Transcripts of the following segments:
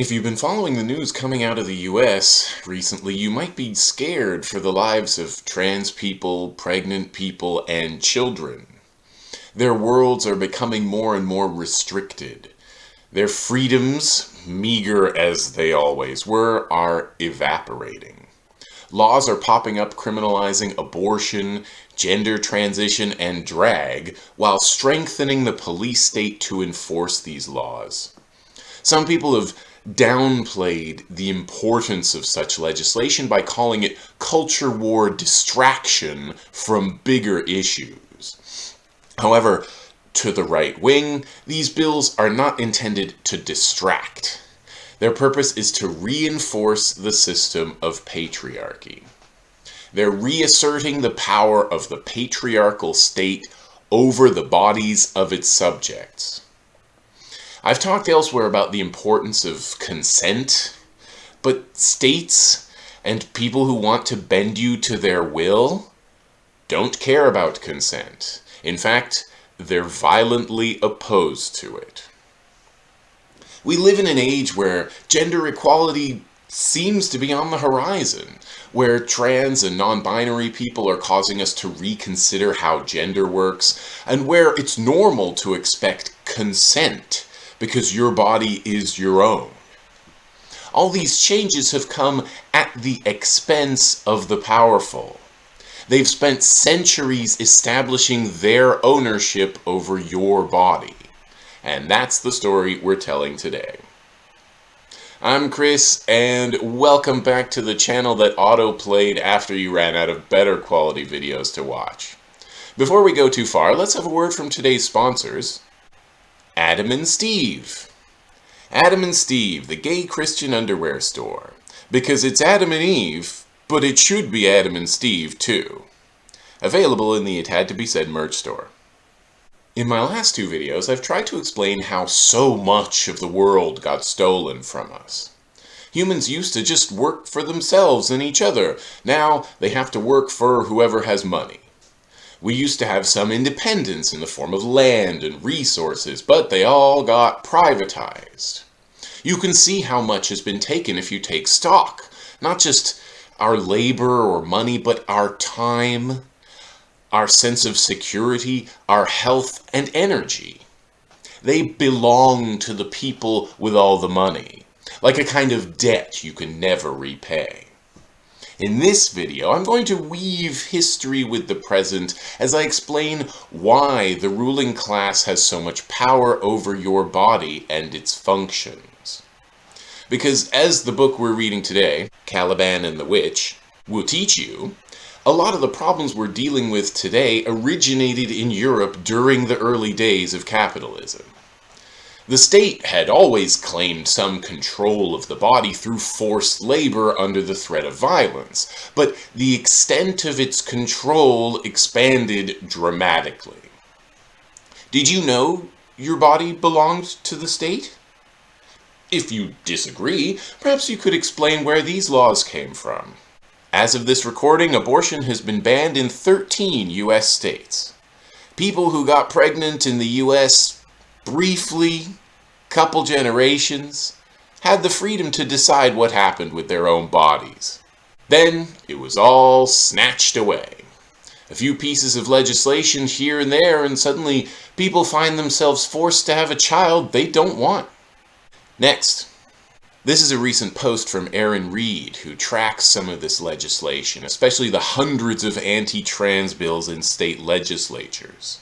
If you've been following the news coming out of the US recently, you might be scared for the lives of trans people, pregnant people, and children. Their worlds are becoming more and more restricted. Their freedoms, meager as they always were, are evaporating. Laws are popping up criminalizing abortion, gender transition, and drag, while strengthening the police state to enforce these laws. Some people have downplayed the importance of such legislation by calling it culture war distraction from bigger issues. However, to the right wing, these bills are not intended to distract. Their purpose is to reinforce the system of patriarchy. They're reasserting the power of the patriarchal state over the bodies of its subjects. I've talked elsewhere about the importance of consent, but states and people who want to bend you to their will don't care about consent. In fact, they're violently opposed to it. We live in an age where gender equality seems to be on the horizon, where trans and non-binary people are causing us to reconsider how gender works, and where it's normal to expect consent because your body is your own. All these changes have come at the expense of the powerful. They've spent centuries establishing their ownership over your body. And that's the story we're telling today. I'm Chris, and welcome back to the channel that auto-played after you ran out of better quality videos to watch. Before we go too far, let's have a word from today's sponsors, Adam and Steve. Adam and Steve, the gay Christian underwear store. Because it's Adam and Eve, but it should be Adam and Steve too. Available in the It Had To Be Said merch store. In my last two videos, I've tried to explain how so much of the world got stolen from us. Humans used to just work for themselves and each other. Now they have to work for whoever has money. We used to have some independence in the form of land and resources, but they all got privatized. You can see how much has been taken if you take stock. Not just our labor or money, but our time, our sense of security, our health and energy. They belong to the people with all the money, like a kind of debt you can never repay. In this video, I'm going to weave history with the present as I explain why the ruling class has so much power over your body and its functions. Because as the book we're reading today, Caliban and the Witch, will teach you, a lot of the problems we're dealing with today originated in Europe during the early days of capitalism. The state had always claimed some control of the body through forced labor under the threat of violence, but the extent of its control expanded dramatically. Did you know your body belonged to the state? If you disagree, perhaps you could explain where these laws came from. As of this recording, abortion has been banned in 13 U.S. states. People who got pregnant in the U.S briefly, couple generations, had the freedom to decide what happened with their own bodies. Then it was all snatched away. A few pieces of legislation here and there, and suddenly people find themselves forced to have a child they don't want. Next, this is a recent post from Erin Reed, who tracks some of this legislation, especially the hundreds of anti-trans bills in state legislatures.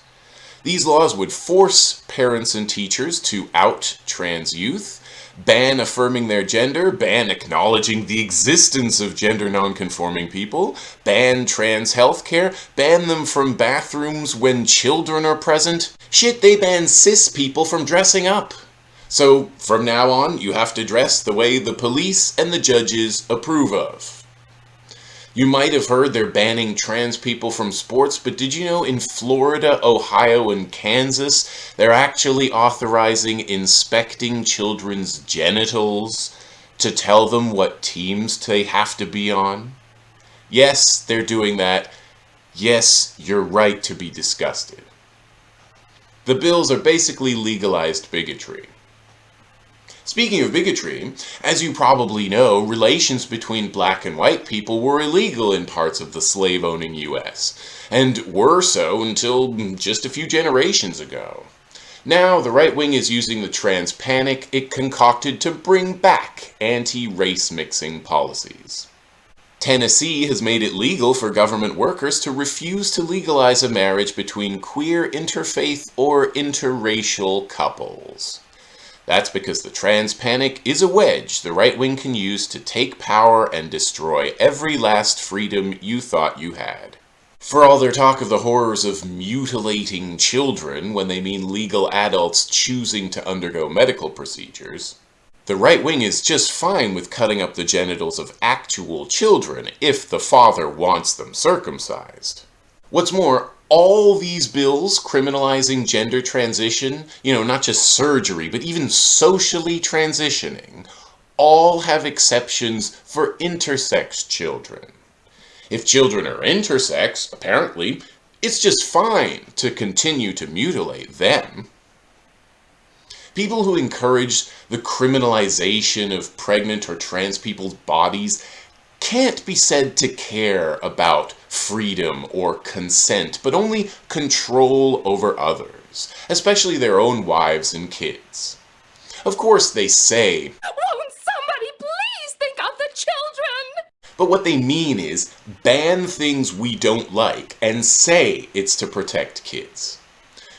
These laws would force parents and teachers to out trans youth, ban affirming their gender, ban acknowledging the existence of gender nonconforming people, ban trans healthcare, ban them from bathrooms when children are present. Shit, they ban cis people from dressing up. So, from now on, you have to dress the way the police and the judges approve of. You might have heard they're banning trans people from sports, but did you know in Florida, Ohio, and Kansas, they're actually authorizing inspecting children's genitals to tell them what teams they have to be on? Yes, they're doing that. Yes, you're right to be disgusted. The bills are basically legalized bigotry. Speaking of bigotry, as you probably know, relations between black and white people were illegal in parts of the slave-owning U.S., and were so until just a few generations ago. Now, the right wing is using the trans panic it concocted to bring back anti-race mixing policies. Tennessee has made it legal for government workers to refuse to legalize a marriage between queer interfaith or interracial couples. That's because the trans panic is a wedge the right wing can use to take power and destroy every last freedom you thought you had. For all their talk of the horrors of mutilating children when they mean legal adults choosing to undergo medical procedures, the right wing is just fine with cutting up the genitals of actual children if the father wants them circumcised. What's more, all these bills criminalizing gender transition, you know, not just surgery, but even socially transitioning, all have exceptions for intersex children. If children are intersex, apparently, it's just fine to continue to mutilate them. People who encourage the criminalization of pregnant or trans people's bodies can't be said to care about freedom or consent, but only control over others, especially their own wives and kids. Of course, they say, Won't somebody please think of the children? But what they mean is ban things we don't like and say it's to protect kids.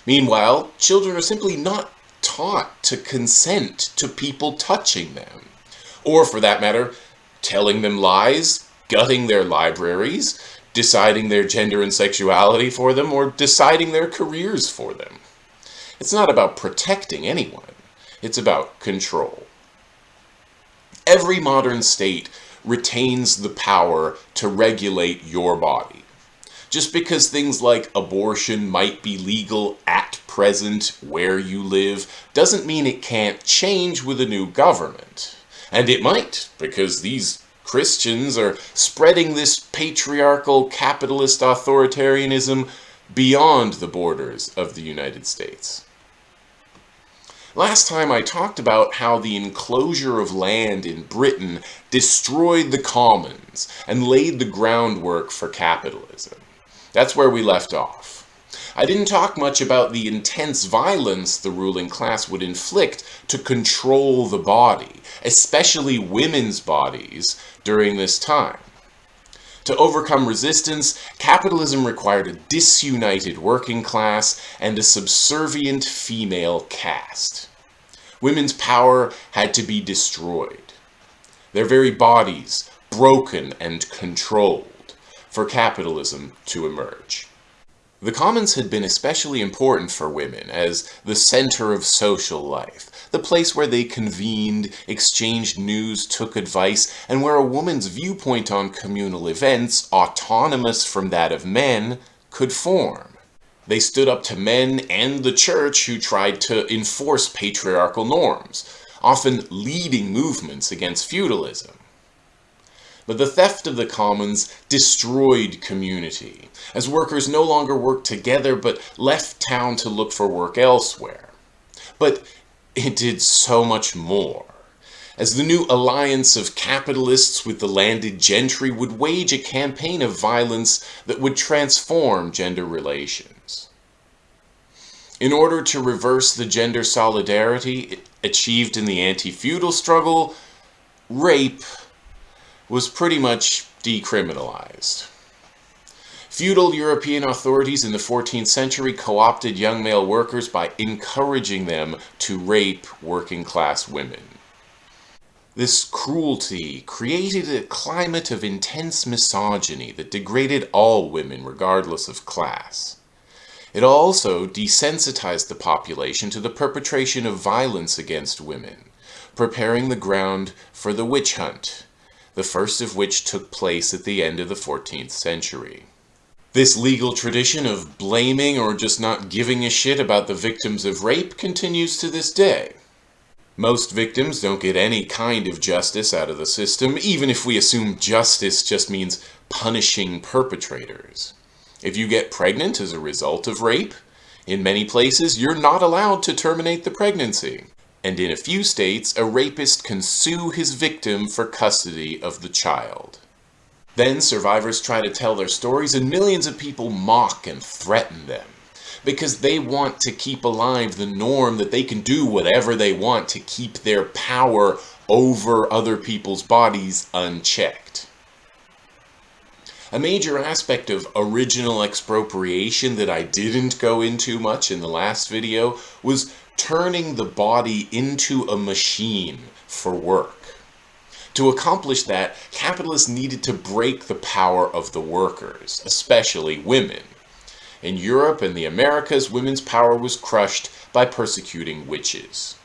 Meanwhile, children are simply not taught to consent to people touching them. Or for that matter, telling them lies, gutting their libraries, deciding their gender and sexuality for them, or deciding their careers for them. It's not about protecting anyone. It's about control. Every modern state retains the power to regulate your body. Just because things like abortion might be legal at present where you live doesn't mean it can't change with a new government. And it might, because these Christians are spreading this patriarchal capitalist authoritarianism beyond the borders of the United States. Last time I talked about how the enclosure of land in Britain destroyed the commons and laid the groundwork for capitalism. That's where we left off. I didn't talk much about the intense violence the ruling class would inflict to control the body, especially women's bodies, during this time. To overcome resistance, capitalism required a disunited working class and a subservient female caste. Women's power had to be destroyed. Their very bodies broken and controlled for capitalism to emerge. The commons had been especially important for women as the center of social life, the place where they convened, exchanged news, took advice, and where a woman's viewpoint on communal events, autonomous from that of men, could form. They stood up to men and the church who tried to enforce patriarchal norms, often leading movements against feudalism. But the theft of the commons destroyed community, as workers no longer worked together but left town to look for work elsewhere. But it did so much more, as the new alliance of capitalists with the landed gentry would wage a campaign of violence that would transform gender relations. In order to reverse the gender solidarity achieved in the anti-feudal struggle, rape was pretty much decriminalized. Feudal European authorities in the 14th century co-opted young male workers by encouraging them to rape working class women. This cruelty created a climate of intense misogyny that degraded all women regardless of class. It also desensitized the population to the perpetration of violence against women, preparing the ground for the witch hunt, the first of which took place at the end of the 14th century. This legal tradition of blaming or just not giving a shit about the victims of rape continues to this day. Most victims don't get any kind of justice out of the system, even if we assume justice just means punishing perpetrators. If you get pregnant as a result of rape, in many places you're not allowed to terminate the pregnancy. And in a few states, a rapist can sue his victim for custody of the child. Then survivors try to tell their stories and millions of people mock and threaten them because they want to keep alive the norm that they can do whatever they want to keep their power over other people's bodies unchecked. A major aspect of original expropriation that I didn't go into much in the last video was turning the body into a machine for work. To accomplish that, capitalists needed to break the power of the workers, especially women. In Europe and the Americas, women's power was crushed by persecuting witches.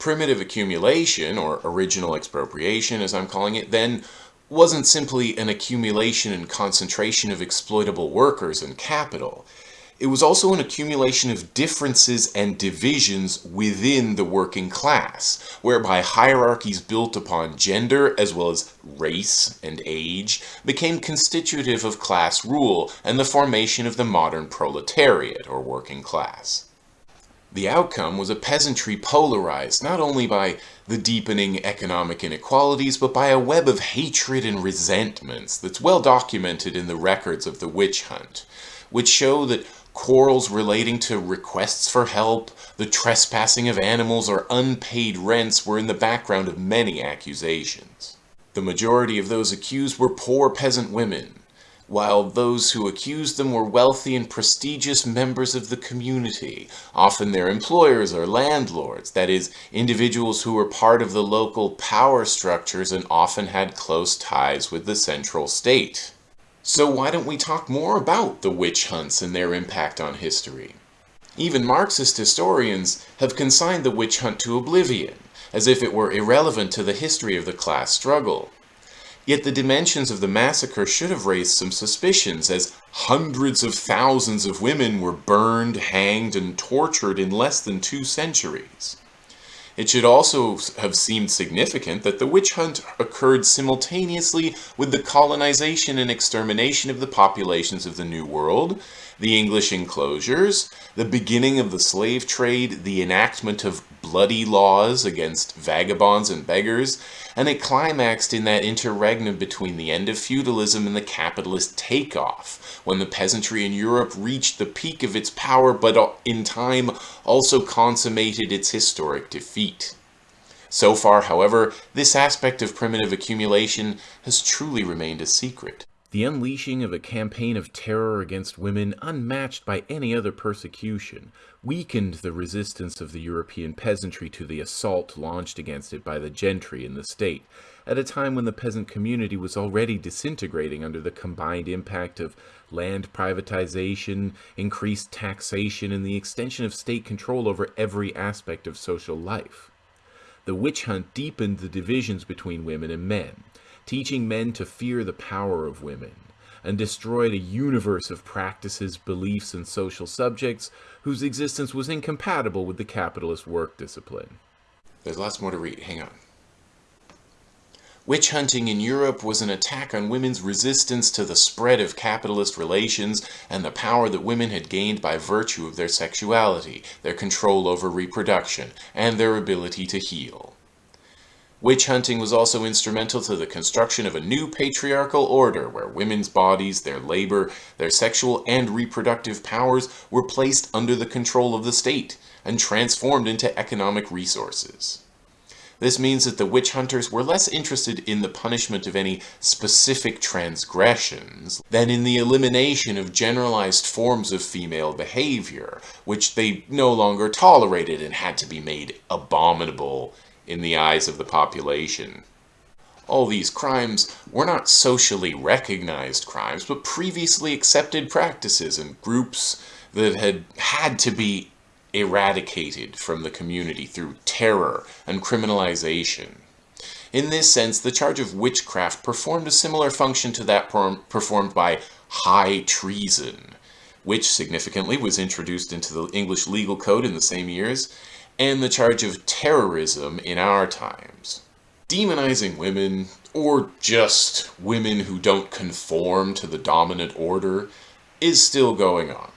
Primitive accumulation, or original expropriation as I'm calling it, then wasn't simply an accumulation and concentration of exploitable workers and capital. It was also an accumulation of differences and divisions within the working class, whereby hierarchies built upon gender as well as race and age became constitutive of class rule and the formation of the modern proletariat or working class. The outcome was a peasantry polarized not only by the deepening economic inequalities, but by a web of hatred and resentments that's well documented in the records of the witch hunt, which show that quarrels relating to requests for help, the trespassing of animals, or unpaid rents were in the background of many accusations. The majority of those accused were poor peasant women, while those who accused them were wealthy and prestigious members of the community, often their employers or landlords, that is, individuals who were part of the local power structures and often had close ties with the central state. So why don't we talk more about the witch hunts and their impact on history? Even Marxist historians have consigned the witch hunt to oblivion, as if it were irrelevant to the history of the class struggle. Yet the dimensions of the massacre should have raised some suspicions, as hundreds of thousands of women were burned, hanged, and tortured in less than two centuries. It should also have seemed significant that the witch hunt occurred simultaneously with the colonization and extermination of the populations of the New World, the English enclosures, the beginning of the slave trade, the enactment of bloody laws against vagabonds and beggars, and it climaxed in that interregnum between the end of feudalism and the capitalist takeoff, when the peasantry in Europe reached the peak of its power but uh, in time also consummated its historic defeat. So far, however, this aspect of primitive accumulation has truly remained a secret. The unleashing of a campaign of terror against women unmatched by any other persecution weakened the resistance of the European peasantry to the assault launched against it by the gentry in the state, at a time when the peasant community was already disintegrating under the combined impact of land privatization, increased taxation, and the extension of state control over every aspect of social life. The witch hunt deepened the divisions between women and men, teaching men to fear the power of women, and destroyed a universe of practices, beliefs, and social subjects whose existence was incompatible with the capitalist work discipline. There's lots more to read. Hang on. Witch hunting in Europe was an attack on women's resistance to the spread of capitalist relations and the power that women had gained by virtue of their sexuality, their control over reproduction, and their ability to heal. Witch hunting was also instrumental to the construction of a new patriarchal order where women's bodies, their labor, their sexual and reproductive powers were placed under the control of the state and transformed into economic resources. This means that the witch hunters were less interested in the punishment of any specific transgressions than in the elimination of generalized forms of female behavior, which they no longer tolerated and had to be made abominable in the eyes of the population. All these crimes were not socially recognized crimes, but previously accepted practices and groups that had had to be eradicated from the community through terror and criminalization. In this sense, the charge of witchcraft performed a similar function to that performed by high treason, which significantly was introduced into the English legal code in the same years, and the charge of terrorism in our times. Demonizing women, or just women who don't conform to the dominant order, is still going on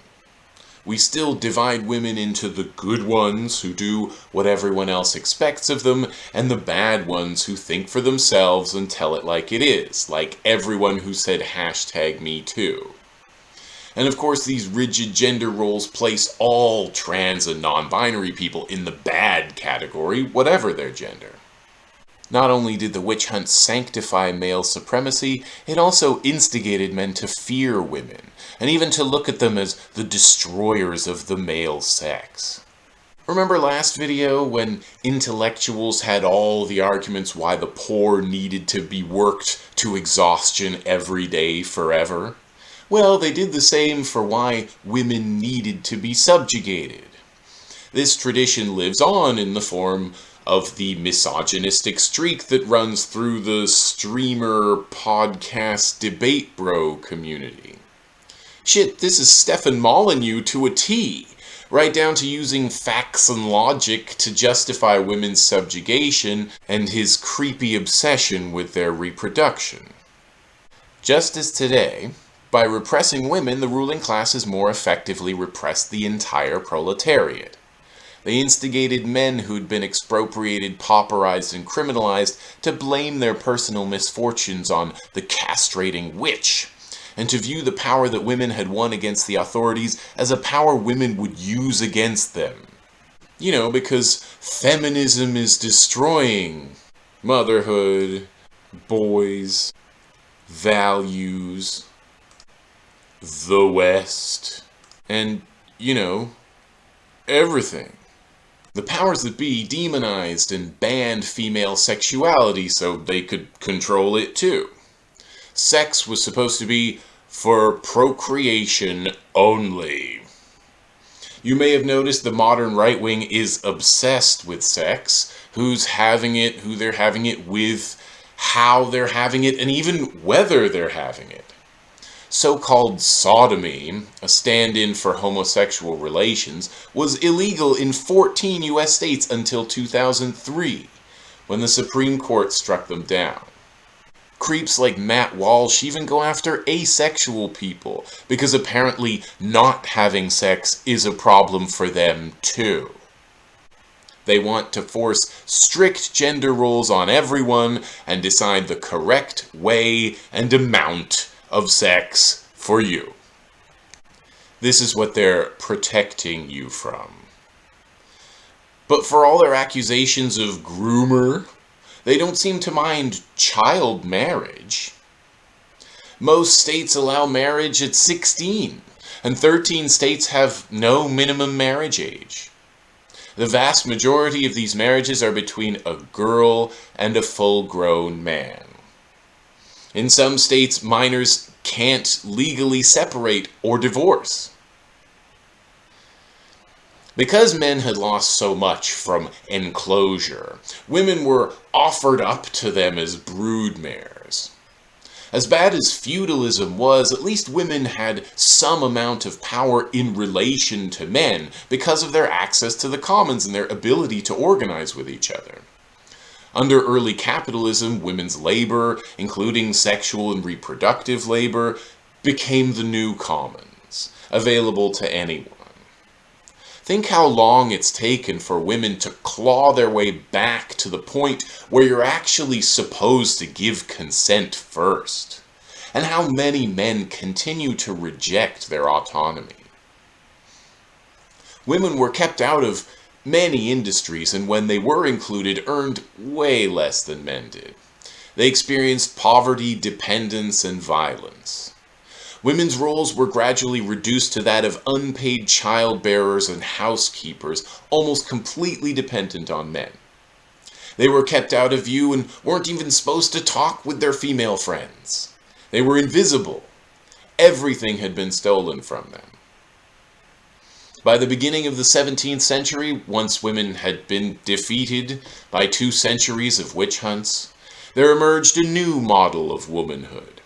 we still divide women into the good ones who do what everyone else expects of them, and the bad ones who think for themselves and tell it like it is, like everyone who said hashtag me too. And of course, these rigid gender roles place all trans and non-binary people in the bad category, whatever their gender. Not only did the witch hunt sanctify male supremacy, it also instigated men to fear women, and even to look at them as the destroyers of the male sex. Remember last video when intellectuals had all the arguments why the poor needed to be worked to exhaustion every day forever? Well, they did the same for why women needed to be subjugated. This tradition lives on in the form of the misogynistic streak that runs through the streamer podcast debate bro community. Shit, this is Stefan Molyneux to a T, right down to using facts and logic to justify women's subjugation and his creepy obsession with their reproduction. Just as today, by repressing women, the ruling classes more effectively repressed the entire proletariat. They instigated men who'd been expropriated, pauperized, and criminalized to blame their personal misfortunes on the castrating witch, and to view the power that women had won against the authorities as a power women would use against them. You know, because feminism is destroying motherhood, boys, values, the West, and, you know, everything. The powers that be demonized and banned female sexuality so they could control it too. Sex was supposed to be for procreation only. You may have noticed the modern right wing is obsessed with sex, who's having it, who they're having it with, how they're having it, and even whether they're having it so-called sodomy, a stand-in for homosexual relations, was illegal in 14 US states until 2003, when the Supreme Court struck them down. Creeps like Matt Walsh even go after asexual people, because apparently not having sex is a problem for them too. They want to force strict gender roles on everyone and decide the correct way and amount of sex for you. This is what they're protecting you from. But for all their accusations of groomer, they don't seem to mind child marriage. Most states allow marriage at 16, and 13 states have no minimum marriage age. The vast majority of these marriages are between a girl and a full-grown man. In some states, minors can't legally separate or divorce. Because men had lost so much from enclosure, women were offered up to them as broodmares. As bad as feudalism was, at least women had some amount of power in relation to men because of their access to the commons and their ability to organize with each other. Under early capitalism, women's labor, including sexual and reproductive labor, became the new commons, available to anyone. Think how long it's taken for women to claw their way back to the point where you're actually supposed to give consent first, and how many men continue to reject their autonomy. Women were kept out of Many industries, and when they were included, earned way less than men did. They experienced poverty, dependence, and violence. Women's roles were gradually reduced to that of unpaid childbearers and housekeepers, almost completely dependent on men. They were kept out of view and weren't even supposed to talk with their female friends. They were invisible. Everything had been stolen from them. By the beginning of the 17th century, once women had been defeated by two centuries of witch hunts, there emerged a new model of womanhood.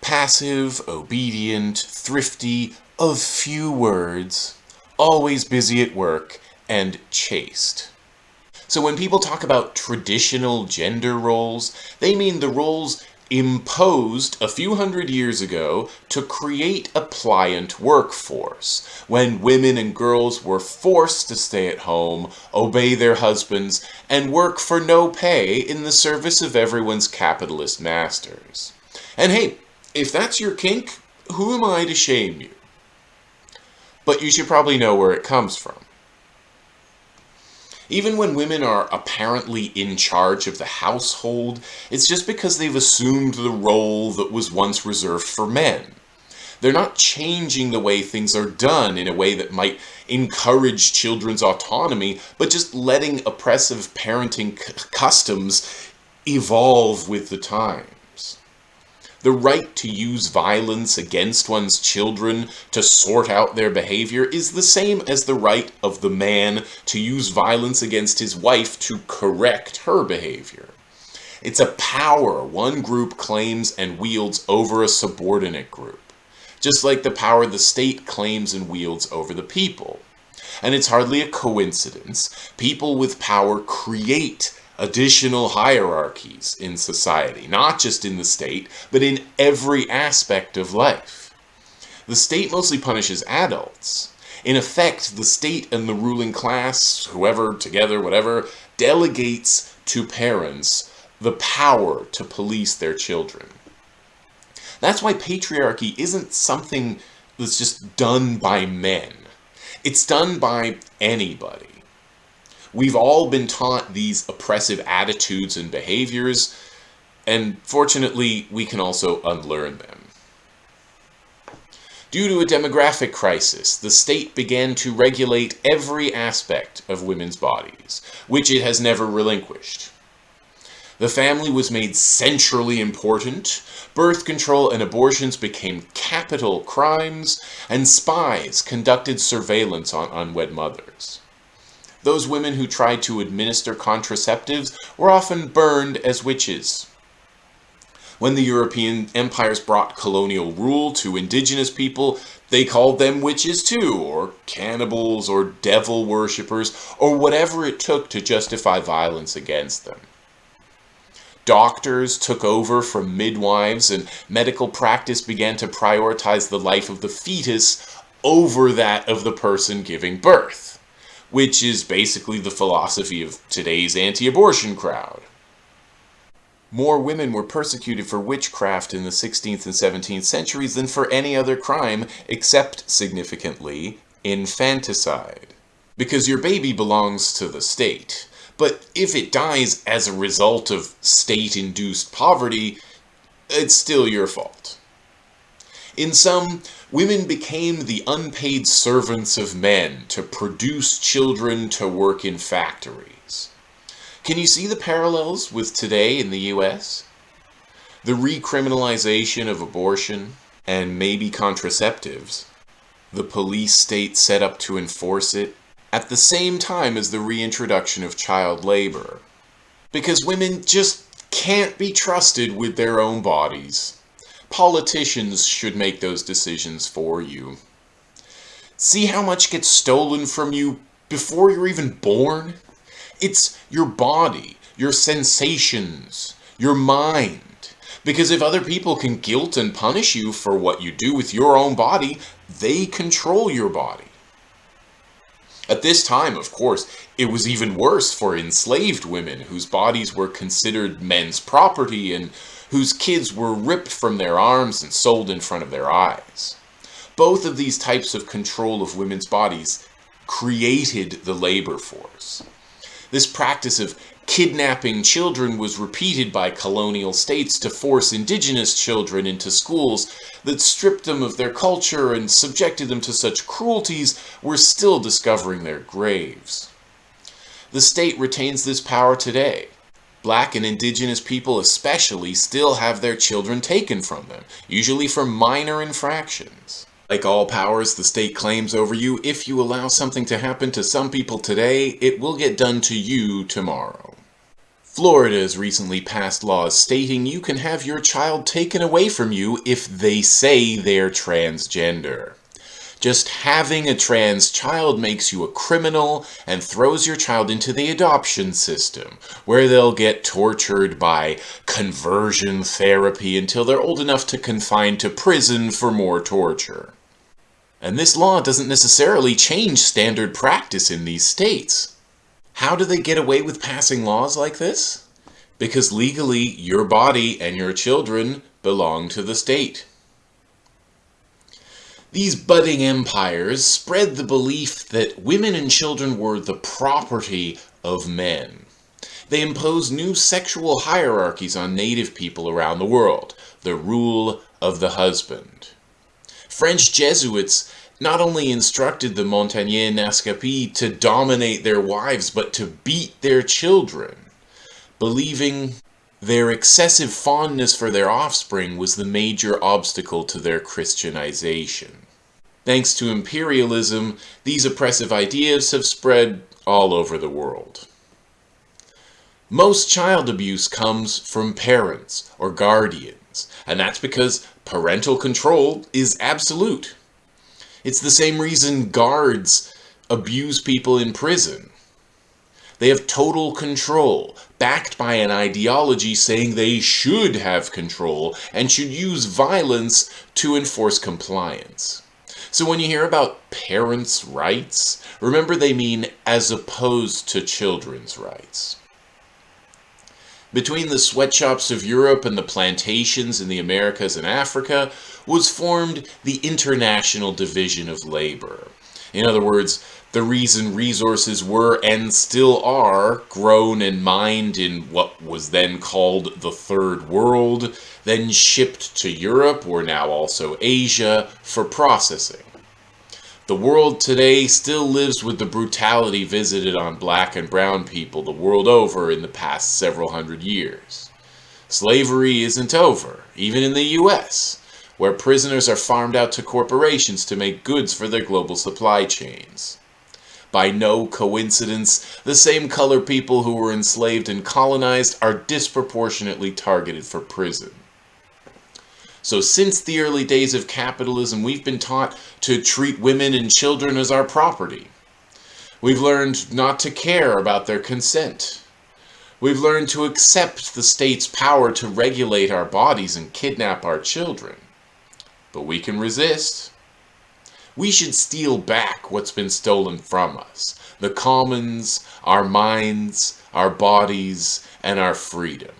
Passive, obedient, thrifty, of few words, always busy at work, and chaste. So when people talk about traditional gender roles, they mean the roles imposed a few hundred years ago to create a pliant workforce when women and girls were forced to stay at home, obey their husbands, and work for no pay in the service of everyone's capitalist masters. And hey, if that's your kink, who am I to shame you? But you should probably know where it comes from. Even when women are apparently in charge of the household, it's just because they've assumed the role that was once reserved for men. They're not changing the way things are done in a way that might encourage children's autonomy, but just letting oppressive parenting customs evolve with the time. The right to use violence against one's children to sort out their behavior is the same as the right of the man to use violence against his wife to correct her behavior. It's a power one group claims and wields over a subordinate group, just like the power the state claims and wields over the people. And it's hardly a coincidence. People with power create additional hierarchies in society, not just in the state, but in every aspect of life. The state mostly punishes adults. In effect, the state and the ruling class, whoever, together, whatever, delegates to parents the power to police their children. That's why patriarchy isn't something that's just done by men. It's done by anybody. We've all been taught these oppressive attitudes and behaviors, and fortunately, we can also unlearn them. Due to a demographic crisis, the state began to regulate every aspect of women's bodies, which it has never relinquished. The family was made centrally important, birth control and abortions became capital crimes, and spies conducted surveillance on unwed mothers. Those women who tried to administer contraceptives were often burned as witches. When the European empires brought colonial rule to indigenous people, they called them witches too, or cannibals, or devil worshippers, or whatever it took to justify violence against them. Doctors took over from midwives, and medical practice began to prioritize the life of the fetus over that of the person giving birth which is basically the philosophy of today's anti-abortion crowd. More women were persecuted for witchcraft in the 16th and 17th centuries than for any other crime, except, significantly, infanticide. Because your baby belongs to the state. But if it dies as a result of state-induced poverty, it's still your fault. In sum, women became the unpaid servants of men to produce children to work in factories. Can you see the parallels with today in the US? The recriminalization of abortion and maybe contraceptives, the police state set up to enforce it, at the same time as the reintroduction of child labor. Because women just can't be trusted with their own bodies. Politicians should make those decisions for you. See how much gets stolen from you before you're even born? It's your body, your sensations, your mind. Because if other people can guilt and punish you for what you do with your own body, they control your body. At this time, of course, it was even worse for enslaved women whose bodies were considered men's property and whose kids were ripped from their arms and sold in front of their eyes. Both of these types of control of women's bodies created the labor force. This practice of kidnapping children was repeated by colonial states to force indigenous children into schools that stripped them of their culture and subjected them to such cruelties were still discovering their graves. The state retains this power today. Black and indigenous people especially still have their children taken from them, usually for minor infractions. Like all powers the state claims over you, if you allow something to happen to some people today, it will get done to you tomorrow. Florida has recently passed laws stating you can have your child taken away from you if they say they're transgender. Just having a trans child makes you a criminal and throws your child into the adoption system, where they'll get tortured by conversion therapy until they're old enough to confine to prison for more torture. And this law doesn't necessarily change standard practice in these states. How do they get away with passing laws like this? Because legally, your body and your children belong to the state. These budding empires spread the belief that women and children were the property of men. They imposed new sexual hierarchies on native people around the world, the rule of the husband. French Jesuits not only instructed the Montagnais Naskapi to dominate their wives, but to beat their children, believing their excessive fondness for their offspring was the major obstacle to their Christianization. Thanks to imperialism, these oppressive ideas have spread all over the world. Most child abuse comes from parents or guardians, and that's because parental control is absolute. It's the same reason guards abuse people in prison. They have total control, backed by an ideology saying they should have control and should use violence to enforce compliance. So when you hear about parents' rights, remember they mean as opposed to children's rights. Between the sweatshops of Europe and the plantations in the Americas and Africa was formed the International Division of Labor. In other words, the reason resources were and still are grown and mined in what was then called the Third World, then shipped to Europe or now also Asia for processing. The world today still lives with the brutality visited on black and brown people the world over in the past several hundred years. Slavery isn't over, even in the US, where prisoners are farmed out to corporations to make goods for their global supply chains. By no coincidence, the same color people who were enslaved and colonized are disproportionately targeted for prison. So since the early days of capitalism, we've been taught to treat women and children as our property. We've learned not to care about their consent. We've learned to accept the state's power to regulate our bodies and kidnap our children. But we can resist. We should steal back what's been stolen from us. The commons, our minds, our bodies, and our freedom.